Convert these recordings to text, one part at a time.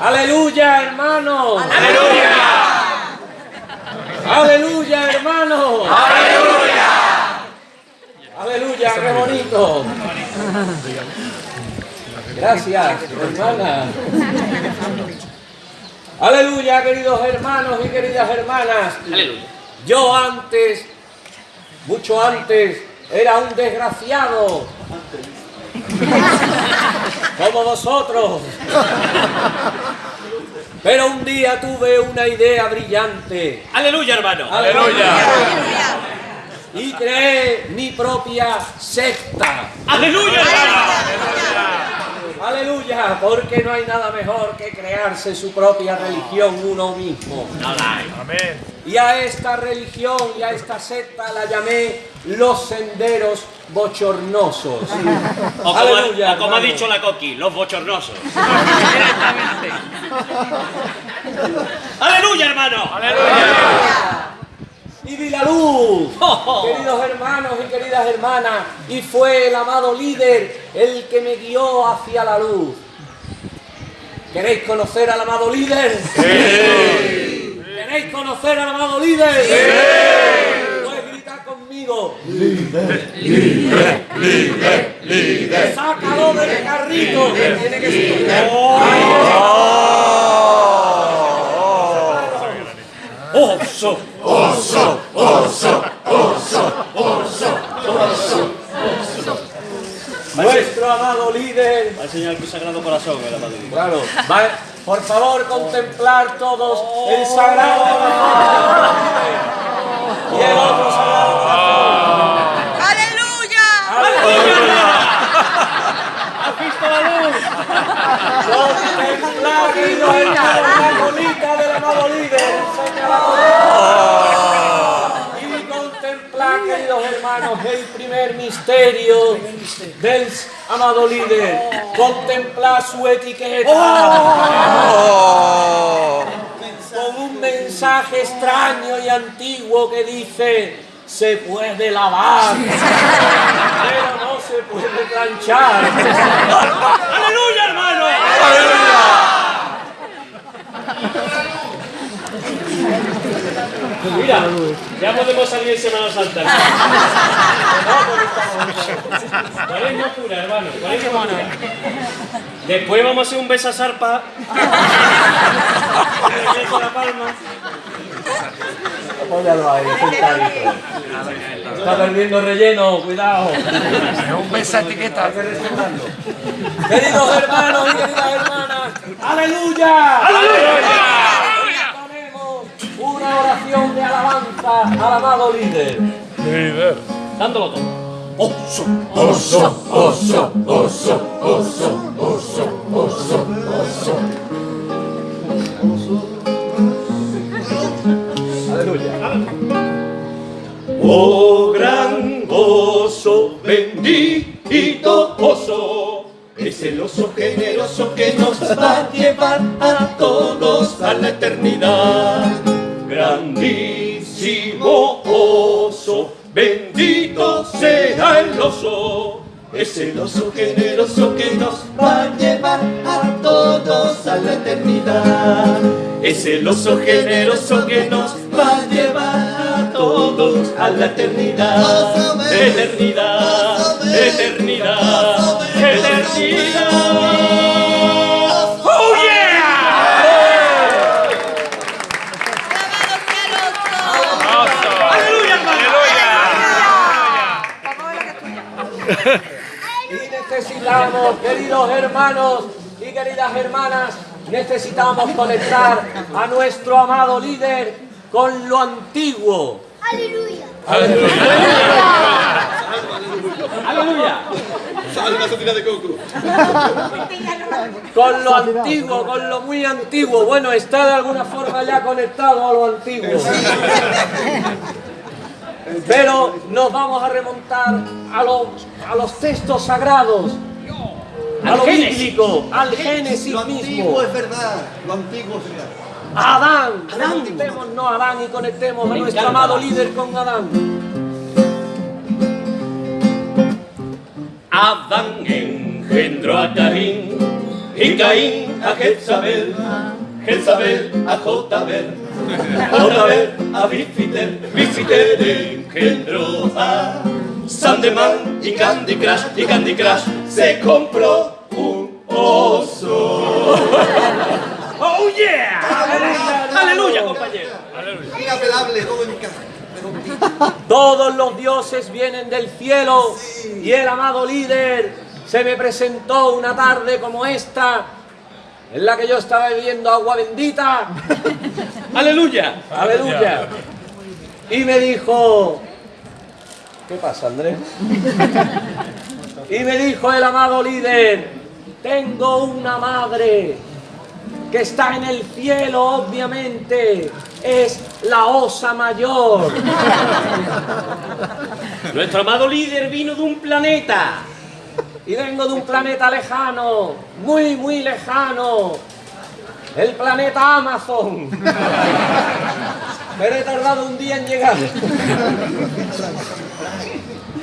Aleluya, hermano. Aleluya. Aleluya, hermano. Aleluya. Aleluya, qué bonito. Gracias, hermana. Aleluya, queridos hermanos y queridas hermanas. Aleluya. Yo antes, mucho antes, era un desgraciado. Como vosotros. Pero un día tuve una idea brillante Aleluya, hermano. Aleluya. y creé mi propia secta. Aleluya, hermano. Aleluya, porque no hay nada mejor que crearse su propia religión uno mismo. Nada hay. Y a esta religión y a esta secta la llamé los senderos bochornosos. O como, Aleluya, o como ha dicho la Coqui, los bochornosos. Aleluya, hermano. Y vi la luz, Oh. queridos hermanos y queridas hermanas, y fue el amado líder el que me guió hacia la luz. ¿Queréis conocer al amado líder? ¿Queréis conocer al amado líder? Gritar conmigo. Líder, líder, líder, líder. Sácalo del carrito que tiene que ser. Oso. Nuestro amado líder Al Señor el Sagrado Corazón, el amado Dios. Claro. Va- por favor, contemplar todos el sagrado corazón y el otro sagrado corazón. ¡Aleluya! ¿Has visto la luz? Queridos hermanos, la bolita del amado líder. Y contemplar, queridos hermanos, el primer misterio del amado líder. Contemplar su etiqueta. con un mensaje extraño y antiguo que dice se puede lavar, pero no se puede planchar. ¡Aleluya, hermano! Mira, ya podemos salir en Semana Santa. Cuaresma pura, hermano. Cuaresma pura. Después vamos a hacer un besasarpa. Apóyalo ahí, sentadito. Está perdiendo relleno, cuidado. Un beso etiqueta. Queridos hermanos y queridas hermanas, ¡Aleluya! ¡Aleluya! Ponemos una oración de alabanza al amado líder. Dándolo todo. Oh gran oso, bendito oso, es el oso generoso que nos va a llevar a todos a la eternidad. Grandísimo oso, bendito sea el oso, es el oso generoso que nos va a llevar a todos a la eternidad. Es el oso generoso que nos va a llevar a todos a la eternidad. Eternidad, eternidad, eternidad. ¡Oh. Y necesitamos, queridos hermanos queridas hermanas, necesitamos conectar a nuestro amado líder con lo antiguo. ¡Aleluya! ¡Aleluya! Con lo antiguo, con lo muy antiguo. Bueno, está de alguna forma ya conectado a lo antiguo. Pero nos vamos a remontar a los, a los textos sagrados, a lo Génesis. bíblico, al Génesis Lo mismo. antiguo es verdad, lo antiguo es verdad. Adán, conectémonos a Adán y conectemos a nuestro encanta. amado líder con Adán. Adán engendró a Caín, y Caín a Jezabel, Jezabel a Jotabel, Jotabel a Bifiter, Bifiter engendró a Sandeman y Candy Crush, y Candy Crush se compró un oso. ¡Oh, yeah! ¡Aleluya, compañero! Inapelable, todo en casa. Todos los dioses vienen del cielo y el amado líder se me presentó una tarde como esta en la que yo estaba bebiendo agua bendita. ¡Aleluya! Aleluya. Y me dijo, ¿qué pasa Andrés? Y me dijo el amado líder, tengo una madre que está en el cielo, obviamente, es la osa mayor. Nuestro amado líder vino de un planeta. Y vengo de un planeta lejano, muy, muy lejano. El planeta Amazon. Pero he tardado un día en llegar.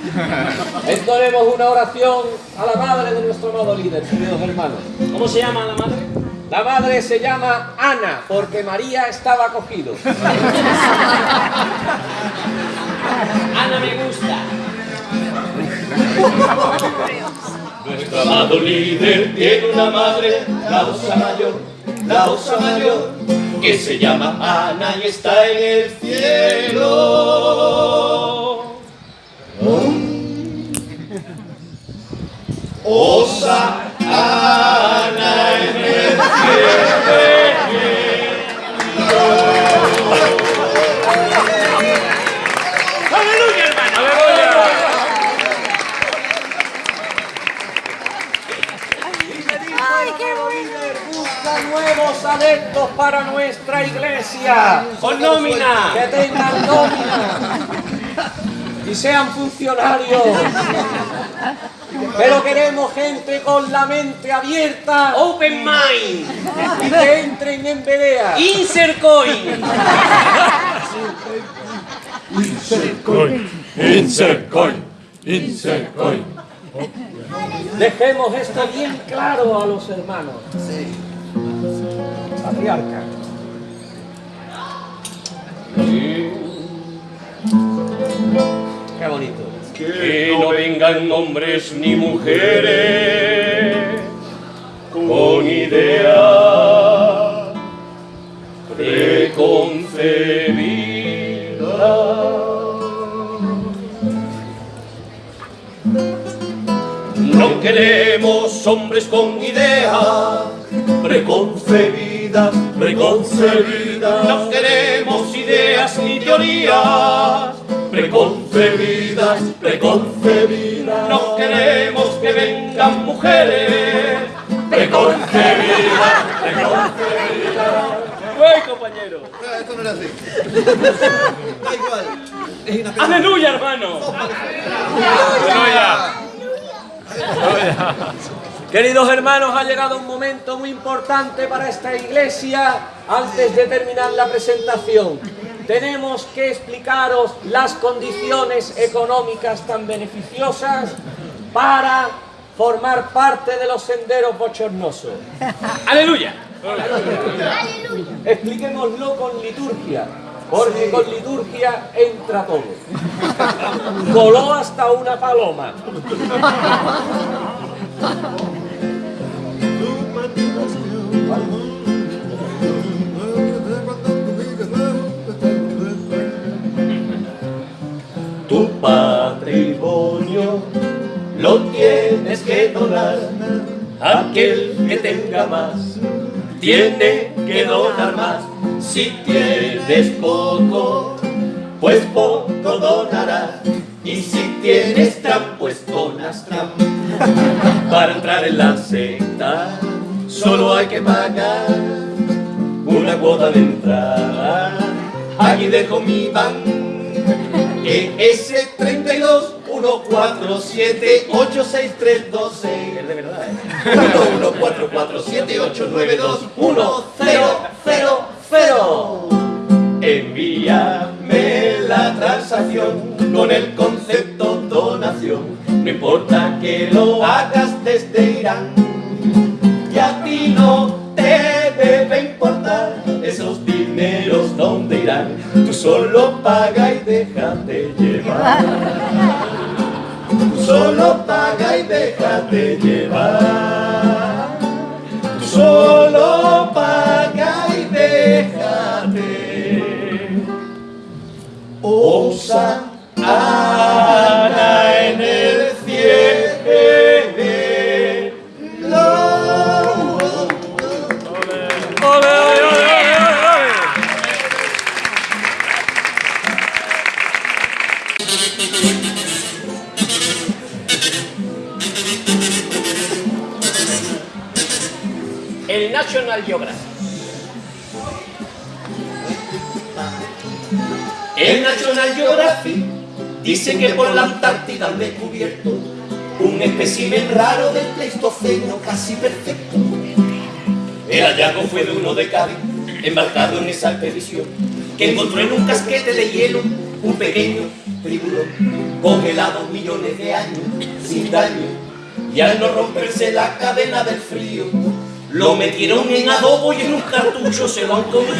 Entonemos una oración a la madre de nuestro amado líder, queridos hermanos. ¿Cómo se llama la madre? La madre se llama Ana, porque María estaba cogido. Ana me gusta. Nuestro amado líder tiene una madre, la osa mayor, la osa mayor, que se llama Ana y está en el cielo. Osa Ana en el ¡Aleluya, hermano! ¡Ay, qué bonito! Busca nuevos adeptos para nuestra iglesia. ¡Con nómina! que tengan nómina y sean funcionarios. Pero queremos gente con la mente abierta Open Mind. y que entren en pelea. Insert coin. Insert coin, insert coin. Dejemos esto bien claro a los hermanos. Patriarca. Qué bonito. Que no vengan hombres ni mujeres con ideas preconcebidas. No queremos hombres con ideas preconcebidas, preconcebidas. No queremos ideas ni teorías preconcebidas, preconcebidas. No queremos que vengan mujeres preconcebidas, preconcebidas. ¡Güey, compañero! Esto no era así. Da igual. Es. ¡Aleluya, hermano! Queridos hermanos, ha llegado un momento muy importante para esta iglesia antes de terminar la presentación. Tenemos que explicaros las condiciones económicas tan beneficiosas para formar parte de los senderos bochornosos. ¡Aleluya! Expliquémoslo con liturgia, porque con liturgia entra todo. Voló hasta una paloma. Patrimonio lo tienes que donar. Aquel que tenga más tiene que donar más. Si tienes poco, pues poco donarás. Y si tienes tram, pues donas tram. Para entrar en la secta, solo hay que pagar una cuota de entrada. Aquí dejo mi ban. ES 32 147 86326 Es de verdad, ¿eh? 114478921000 Envíame la transacción con el concepto donación. No importa que lo hagas desde Irán. Y a ti Tú solo paga y déjate llevar. Tú solo paga y déjate llevar. National Geographic. El National Geographic dice que por la Antártida han descubierto un espécimen raro del Pleistoceno casi perfecto. El hallazgo fue de uno de Cádiz, embarcado en esa expedición, que encontró en un casquete de hielo un pequeño tiburón, congelado millones de años, sin daño, y al no romperse la cadena del frío, lo metieron en adobo y en un cartucho se lo han comido.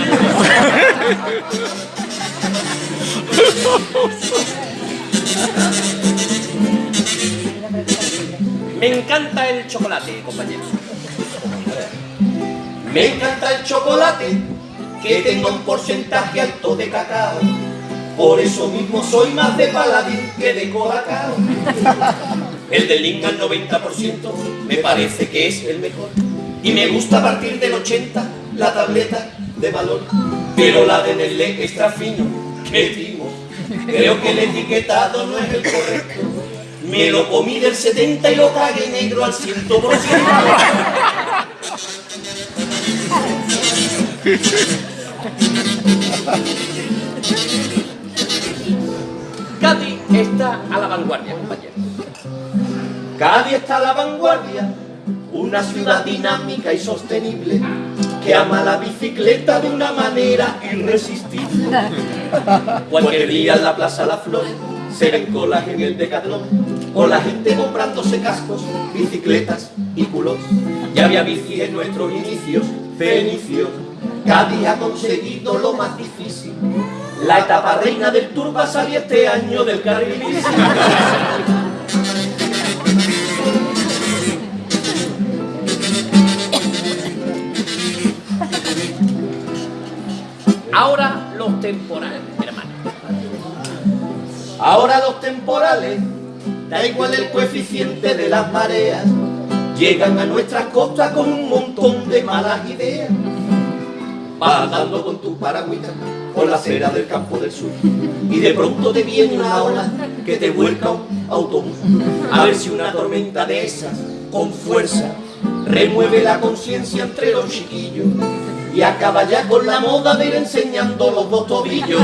Me encanta el chocolate, compañero. Me encanta el chocolate, que tenga un porcentaje alto de cacao. Por eso mismo soy más de paladín que de colacao. El del Link al 90% me parece que es el mejor. Y me gusta a partir del 80 la tableta de valor. Pero la de Nestlé extra fino, qué timo. Creo que el etiquetado no es el correcto. Me lo comí del 70 y lo cagué negro al 100%. Cádiz está a la vanguardia, compañero. Cádiz está a la vanguardia, una ciudad dinámica y sostenible que ama la bicicleta de una manera irresistible. Cualquier día en la Plaza La Flor se ven colas en el Decathlon o la gente comprándose cascos, bicicletas y culos. Ya había bici en nuestros inicios, fenicios. Cádiz ha conseguido lo más difícil. La etapa reina del Tour va a salir este año del carril bici. Temporales, hermano. Ahora los temporales, da igual el coeficiente de las mareas, llegan a nuestras costas con un montón de malas ideas. Vas con tu paragüita por la acera del campo del sur y de pronto te viene una ola que te vuelca un autobús. A ver si una tormenta de esas, con fuerza, remueve la conciencia entre los chiquillos y acaba ya con la moda de ir enseñando los dos tobillos.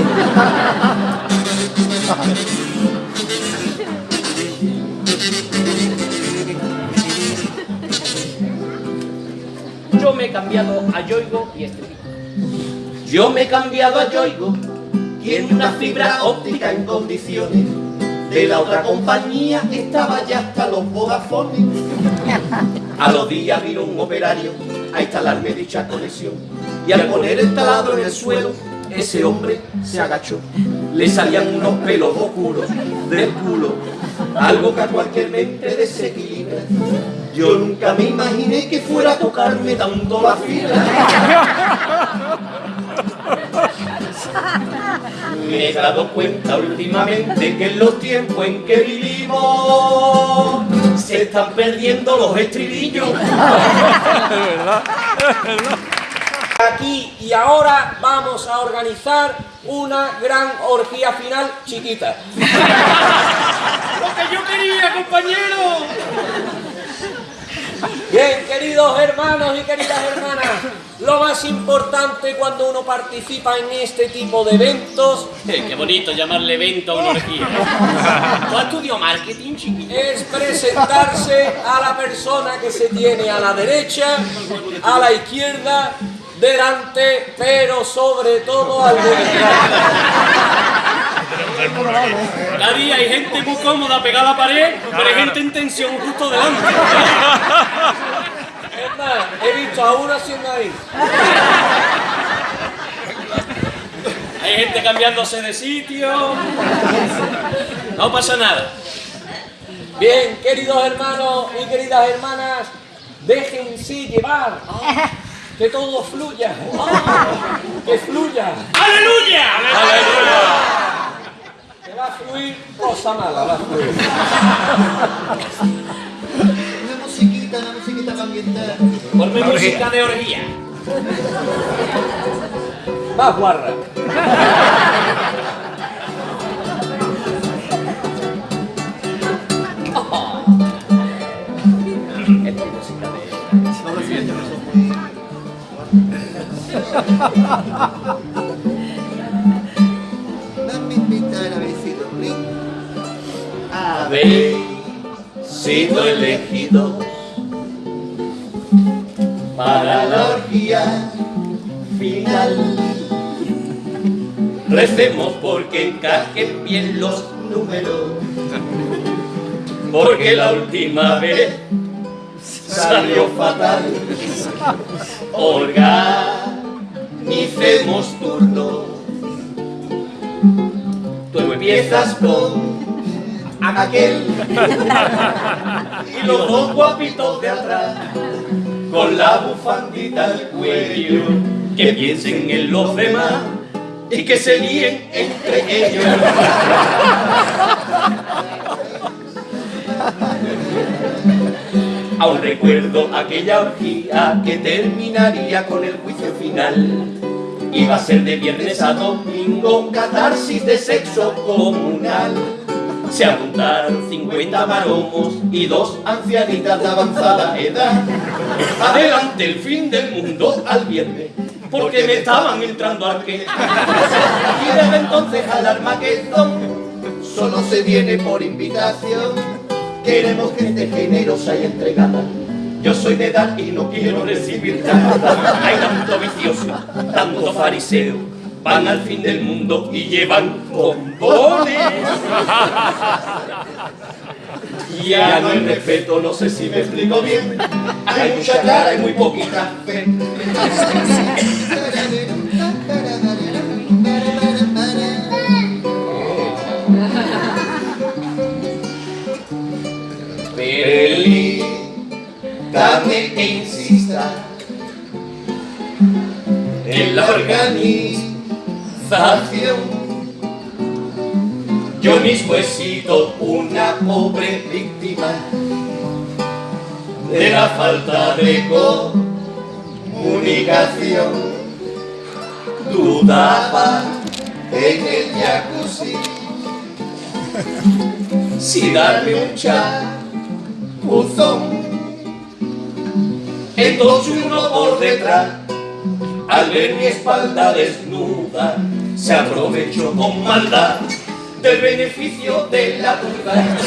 Yo me he cambiado a Yoigo y Estribillo. Yo me he cambiado a Yoigo, tiene una fibra óptica en condiciones. De la otra compañía estaba ya hasta los Vodafone. A los días vino un operario a instalarme dicha conexión. Y al poner el taladro en el suelo, ese hombre se agachó. Le salían unos pelos oscuros del culo, algo que a cualquier mente desequilibra. Yo nunca me imaginé que fuera a tocarme tanto la fibra. Me he dado cuenta últimamente que en los tiempos en que vivimos se están perdiendo los estribillos. Aquí y ahora vamos a organizar una gran orgía final chiquita. ¡Lo que yo quería, compañero! Bien, queridos hermanos y queridas hermanas, lo más importante cuando uno participa en este tipo de eventos Eh, qué bonito llamarle evento a una orgía. ¿Tú has estudiado marketing, chiquillo? es presentarse a la persona que se tiene a la derecha, a la izquierda, delante, pero sobre todo al Cada día hay gente muy cómoda pegada a la pared, pero hay gente en tensión justo delante. Es más, he visto a uno haciendo ahí. Hay hay gente cambiándose de sitio. No pasa nada. Bien, queridos hermanos y queridas hermanas, déjense llevar. Que todo fluya. Que fluya. ¡Aleluya! Que va a fluir cosa mala, va a fluir. Una musiquita, una musiquita para ambientar. Ponme música de orgía. Más guarra. Dame invitar a vecino ring. Habéis sido elegidos para la orgía final. Recemos porque encajen bien los números, porque la última vez salió fatal. Organicemos turnos. Tú empiezas con aquel y los dos guapitos de atrás con la bufandita al cuello que piensen en los demás y que se líen entre ellos Aún recuerdo aquella orgía que terminaría con el juicio final. Iba a ser de viernes a domingo, catarsis de sexo comunal. Se apuntaron 50 maromos y dos ancianitas de avanzada edad. Adelante el fin del mundo al viernes, porque me estaban entrando al que. Y desde entonces al Armagedón solo se viene por invitación. Queremos gente generosa y entregada. Yo soy de edad y no quiero recibir nada. Hay tanto vicioso, tanto fariseo. Van al fin del mundo y llevan bombones. Ya no hay respeto, no sé si me explico bien. Hay mucha cara y muy poquita fe. Que insista en la organización. Yo mismo he sido una pobre víctima de la falta de comunicación. Dudaba en el jacuzzi si darme un chapuzón. Entonces uno por detrás, al ver mi espalda desnuda, se aprovechó con maldad del beneficio de la duda.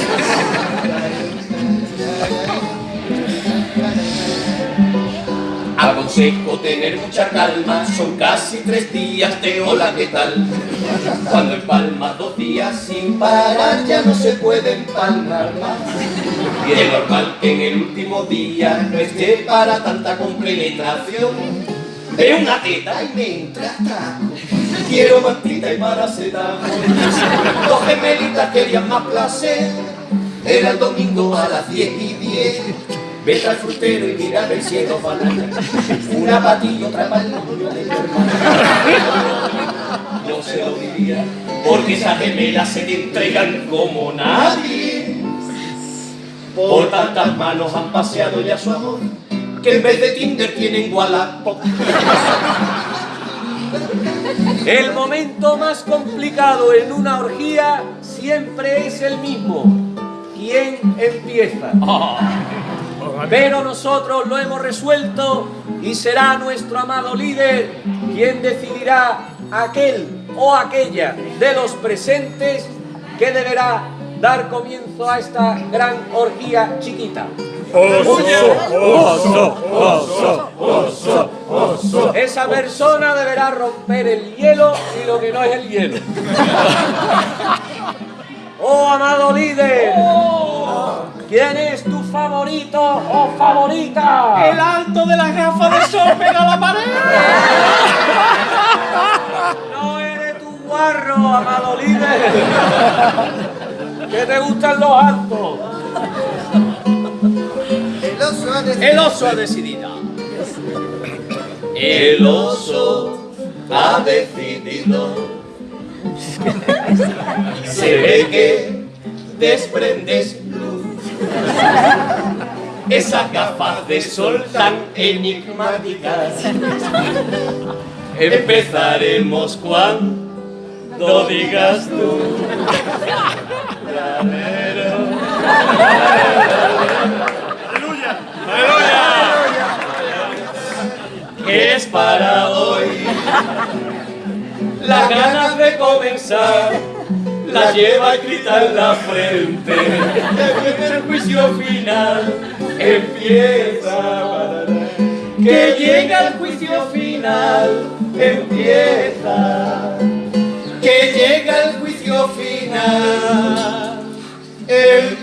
Aconsejo tener mucha calma, son casi tres días de hola, ¿qué tal? Cuando empalmas dos días sin parar ya no se puede empalmar más. Y es normal que en el último día no esté para tanta compenetración. Veo una teta y me entra. Quiero mantita y paracetamol. Dos gemelitas querían más placer. Era el domingo a las 10 y 10. Vete al frutero y mira el cielo banana. Una patilla, otra para el de tu hermana. No se lo diría, porque esas gemelas se te entregan como nadie. Por tantas manos han paseado ya su amor, que en vez de Tinder tienen Wallapop. El momento más complicado en una orgía siempre es el mismo. ¿Quién empieza? Pero nosotros lo hemos resuelto y será nuestro amado líder quien decidirá aquel o aquella de los presentes que deberá dar comienzo a esta gran orgía chiquita. Esa persona deberá romper el hielo y lo que no es el hielo. Oh, amado líder, ¿quién es tu favorito o favorita? El alto de la gafa de sol pega a la pared. No eres tú, amado líder. ¿Qué te gustan los altos? El oso ha decidido. El oso ha decidido. El oso ha decidido. Se ve que desprendes. Esas gafas de sol tan enigmáticas. Empezaremos cuando digas tú. que es para hoy. Las ganas de comenzar la lleva escrita en la frente. El juicio final, empieza. Que llega el juicio final, empieza. Que llega el juicio final, empieza.